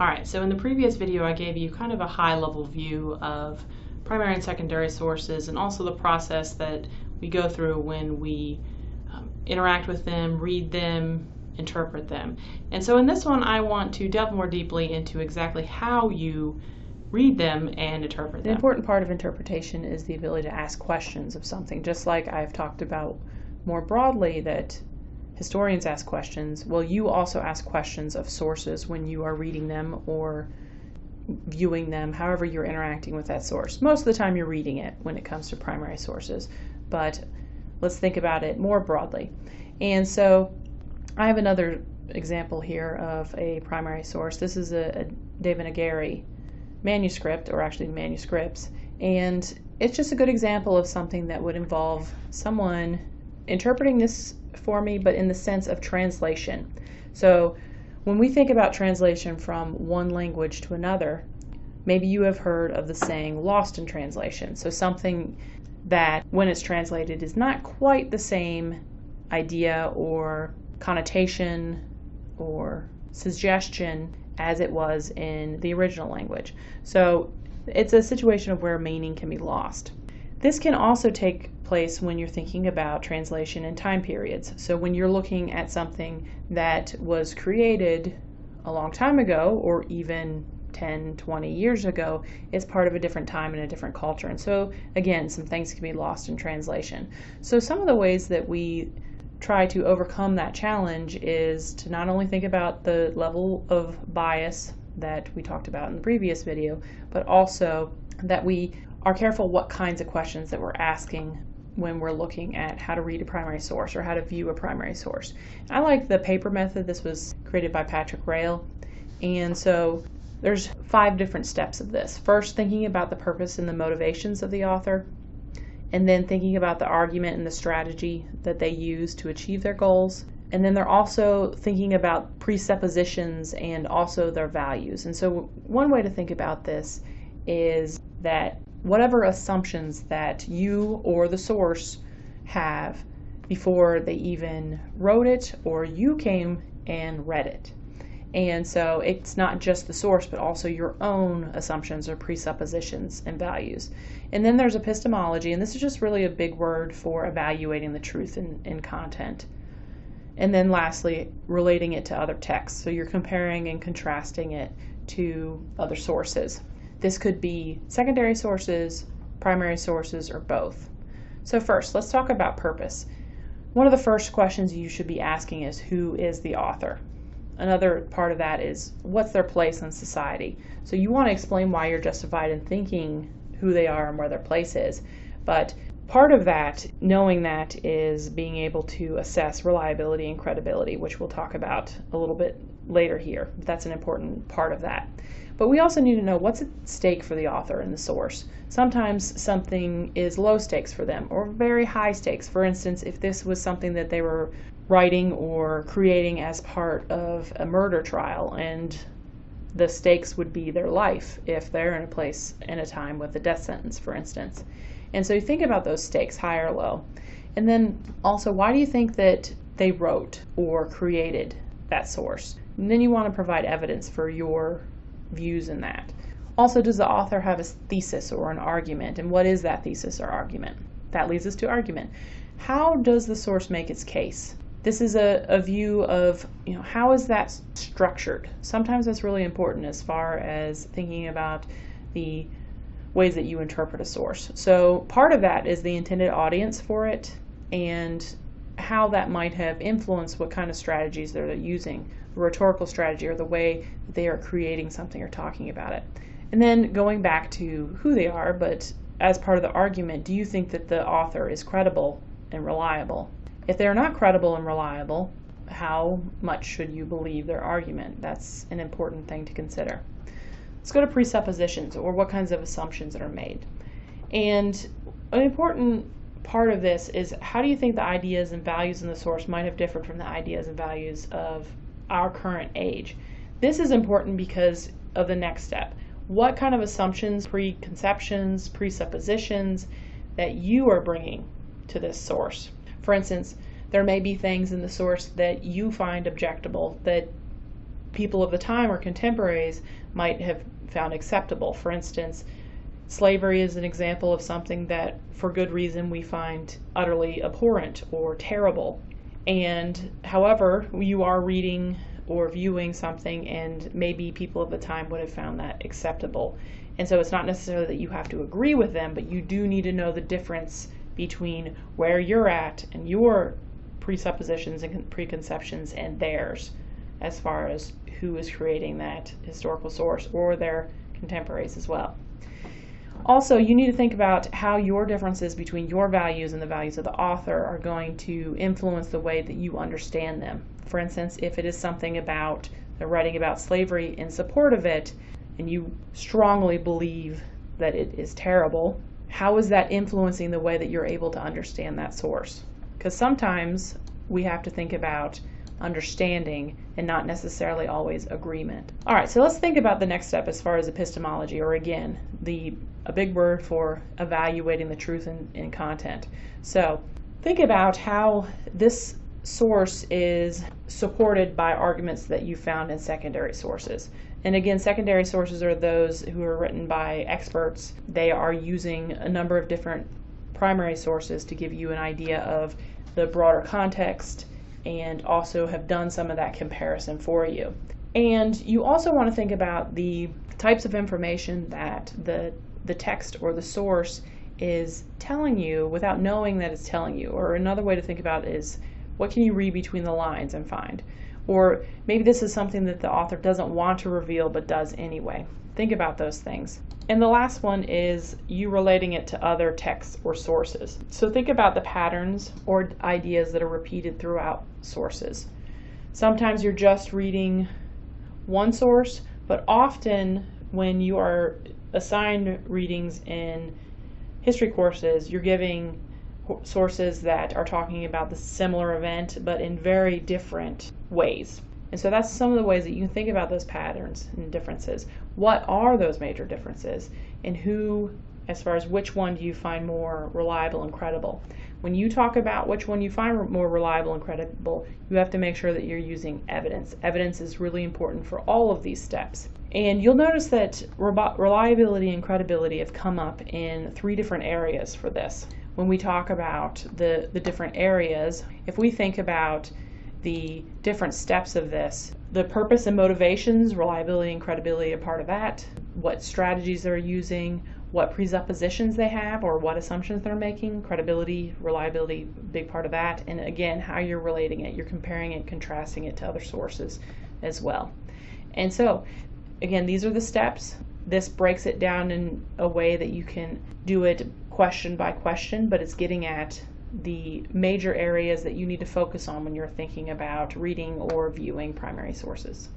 Alright, so in the previous video I gave you kind of a high level view of primary and secondary sources and also the process that we go through when we um, interact with them, read them, interpret them. And so in this one I want to delve more deeply into exactly how you read them and interpret them. The important part of interpretation is the ability to ask questions of something, just like I've talked about more broadly that historians ask questions. Well, you also ask questions of sources when you are reading them or viewing them, however you're interacting with that source. Most of the time you're reading it when it comes to primary sources, but let's think about it more broadly. And so I have another example here of a primary source. This is a, a Devanagari manuscript, or actually manuscripts, and it's just a good example of something that would involve someone interpreting this for me, but in the sense of translation. So when we think about translation from one language to another, maybe you have heard of the saying lost in translation. So something that when it's translated is not quite the same idea or connotation or suggestion as it was in the original language. So it's a situation of where meaning can be lost. This can also take place when you're thinking about translation and time periods. So when you're looking at something that was created a long time ago or even 10, 20 years ago, it's part of a different time and a different culture. And so, again, some things can be lost in translation. So, some of the ways that we try to overcome that challenge is to not only think about the level of bias that we talked about in the previous video, but also that we are careful what kinds of questions that we're asking when we're looking at how to read a primary source or how to view a primary source. I like the paper method. This was created by Patrick Rael. And so there's five different steps of this. First, thinking about the purpose and the motivations of the author, and then thinking about the argument and the strategy that they use to achieve their goals. And then they're also thinking about presuppositions and also their values. And so, one way to think about this is that whatever assumptions that you or the source have before they even wrote it or you came and read it. And so it's not just the source, but also your own assumptions or presuppositions and values. And then there's epistemology, and this is just really a big word for evaluating the truth in, in content. And then lastly, relating it to other texts. So you're comparing and contrasting it to other sources. This could be secondary sources, primary sources, or both. So first, let's talk about purpose. One of the first questions you should be asking is who is the author? Another part of that is what's their place in society? So you want to explain why you're justified in thinking who they are and where their place is. But part of that, knowing that, is being able to assess reliability and credibility, which we'll talk about a little bit later here. That's an important part of that. But we also need to know what's at stake for the author and the source. Sometimes something is low stakes for them or very high stakes. For instance, if this was something that they were writing or creating as part of a murder trial and the stakes would be their life if they're in a place in a time with a death sentence, for instance. And so you think about those stakes, high or low. And then also, why do you think that they wrote or created that source? And then you want to provide evidence for your views in that. Also, does the author have a thesis or an argument? And what is that thesis or argument? That leads us to argument. How does the source make its case? This is a, a view of, you know, how is that structured? Sometimes that's really important as far as thinking about the ways that you interpret a source. So part of that is the intended audience for it and how that might have influenced what kind of strategies they're using rhetorical strategy or the way they are creating something or talking about it. And then going back to who they are, but as part of the argument, do you think that the author is credible and reliable? If they're not credible and reliable, how much should you believe their argument? That's an important thing to consider. Let's go to presuppositions or what kinds of assumptions that are made. And an important part of this is how do you think the ideas and values in the source might have differed from the ideas and values of our current age. This is important because of the next step. What kind of assumptions, preconceptions, presuppositions that you are bringing to this source? For instance, there may be things in the source that you find objectable that people of the time or contemporaries might have found acceptable. For instance, slavery is an example of something that, for good reason, we find utterly abhorrent or terrible. And however, you are reading or viewing something, and maybe people of the time would have found that acceptable. And so it's not necessarily that you have to agree with them, but you do need to know the difference between where you're at and your presuppositions and preconceptions and theirs as far as who is creating that historical source or their contemporaries as well. Also, you need to think about how your differences between your values and the values of the author are going to influence the way that you understand them. For instance, if it is something about they're writing about slavery in support of it, and you strongly believe that it is terrible, how is that influencing the way that you're able to understand that source? Because sometimes we have to think about understanding and not necessarily always agreement. All right, so let's think about the next step as far as epistemology, or again, the a big word for evaluating the truth in, in content. So think about how this source is supported by arguments that you found in secondary sources. And again, secondary sources are those who are written by experts. They are using a number of different primary sources to give you an idea of the broader context and also have done some of that comparison for you. And you also want to think about the types of information that the, the text or the source is telling you without knowing that it's telling you. Or another way to think about it is what can you read between the lines and find? Or maybe this is something that the author doesn't want to reveal but does anyway. Think about those things. And the last one is you relating it to other texts or sources. So think about the patterns or ideas that are repeated throughout sources. Sometimes you're just reading one source, but often when you are assigned readings in history courses, you're giving sources that are talking about the similar event but in very different ways. And so that's some of the ways that you think about those patterns and differences. What are those major differences? And who, as far as which one do you find more reliable and credible? When you talk about which one you find more reliable and credible, you have to make sure that you're using evidence. Evidence is really important for all of these steps. And you'll notice that reliability and credibility have come up in three different areas for this. When we talk about the, the different areas, if we think about the different steps of this. The purpose and motivations, reliability and credibility are part of that. What strategies they're using, what presuppositions they have or what assumptions they're making, credibility, reliability, big part of that. And again, how you're relating it, you're comparing it, contrasting it to other sources as well. And so, again, these are the steps. This breaks it down in a way that you can do it question by question, but it's getting at the major areas that you need to focus on when you're thinking about reading or viewing primary sources.